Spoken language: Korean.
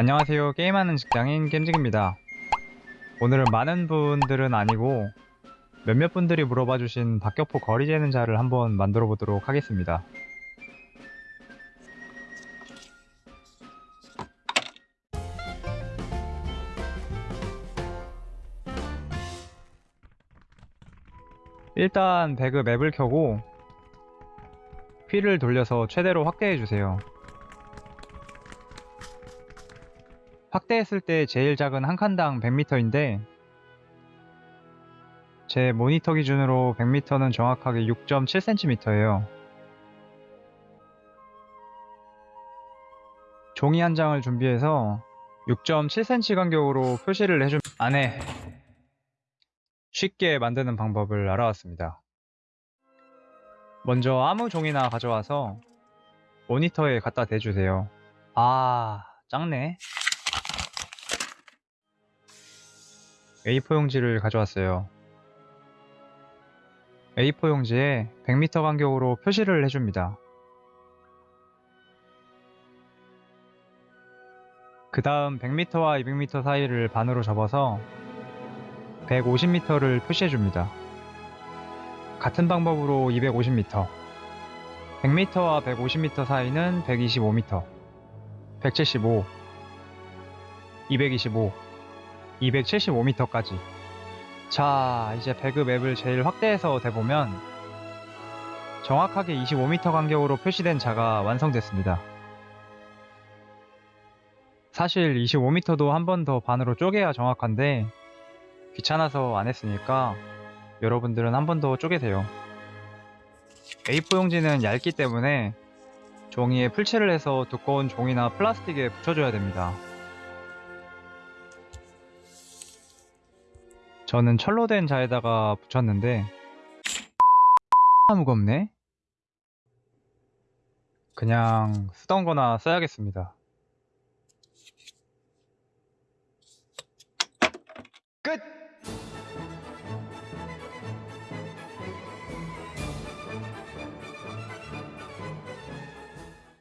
안녕하세요. 게임하는 직장인 겜직입니다. 오늘은 많은 분들은 아니고 몇몇 분들이 물어봐 주신 박격포 거리 재는 자를 한번 만들어 보도록 하겠습니다. 일단 배그 맵을 켜고 휠을 돌려서 최대로 확대해 주세요. 확대했을 때 제일 작은 한 칸당 100m인데 제 모니터 기준으로 100m는 정확하게 6.7cm예요. 종이 한 장을 준비해서 6.7cm 간격으로 표시를 해준 안에 쉽게 만드는 방법을 알아왔습니다. 먼저 아무 종이나 가져와서 모니터에 갖다 대주세요. 아, 작네. A4 용지를 가져왔어요. A4 용지에 100m 간격으로 표시를 해줍니다. 그 다음 100m와 200m 사이를 반으로 접어서 150m를 표시해줍니다. 같은 방법으로 250m, 100m와 150m 사이는 125m, 175, 225, 275m까지. 자, 이제 배그 맵을 제일 확대해서 대보면 정확하게 25m 간격으로 표시된 자가 완성됐습니다. 사실 25m도 한 번 더 반으로 쪼개야 정확한데 귀찮아서 안 했으니까 여러분들은 한 번 더 쪼개세요. A4 용지는 얇기 때문에 종이에 풀칠을 해서 두꺼운 종이나 플라스틱에 붙여줘야 됩니다. 저는 철로 된 자에다가 붙였는데 무겁네? 그냥 쓰던 거나 써야겠습니다. 끝!